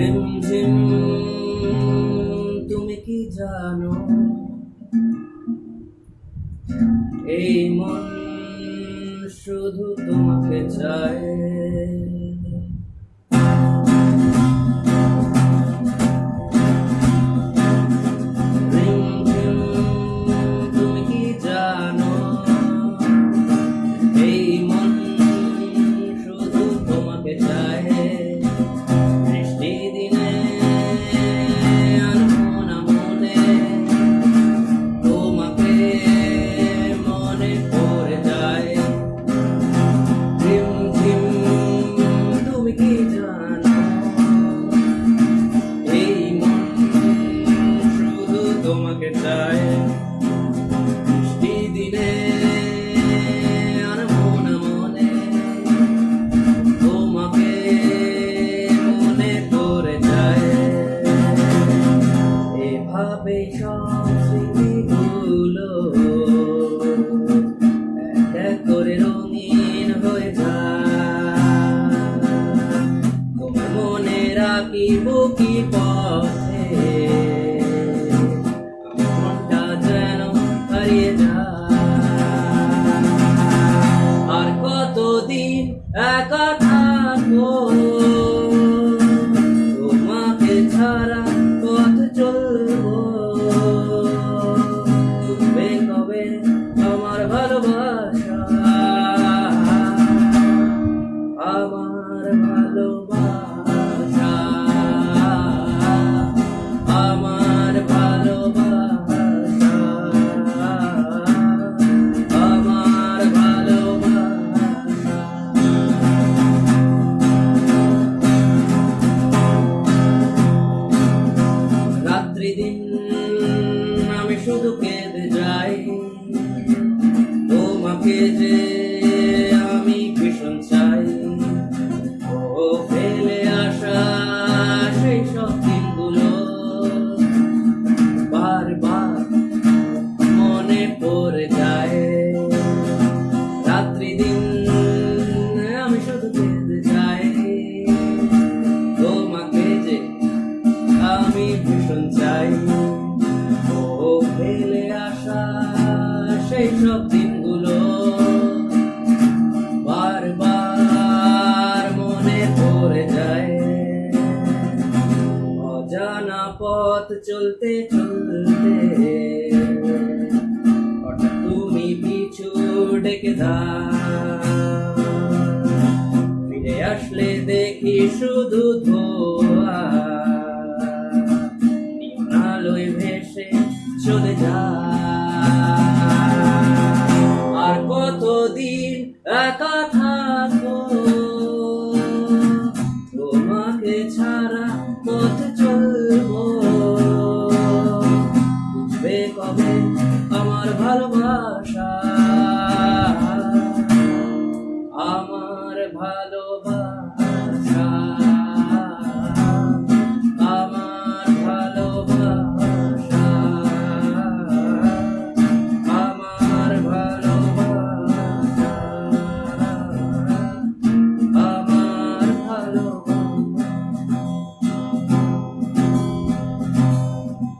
রিমঝিম তুমি কি জানো এই মন শুধু তোমাকে চায়। তোমাকে বৃষ্টি দিনে আনমনা মনে মনে, তোমাকে মনে পড়ে যায়। এভাবে সব স্মৃতিগুলো এক করে রঙিন হয়ে যায়। তোমার মনে রাখিব কি পথে? কতদিন একা তোমাকে যে আমি ভীষণ চাই। ও ফেলে আসা সেই সব দিনগুলো। বারবার মনে পড়ে যায়। রাত্রি দিন আমি শুধু কেঁদে যাই। তোমাকে যে আমি ভীষণ চাই। ও ফেলে আসা সেই সব পথ চলতে চলতে। তুমি পিছু ডেকে দাও। ফিরে আসলে দেখি শুধু ধোয়া। আলোয় ভেসে চলে যা আর কতদিন একা আমার ভালোবাসা আমার ভালো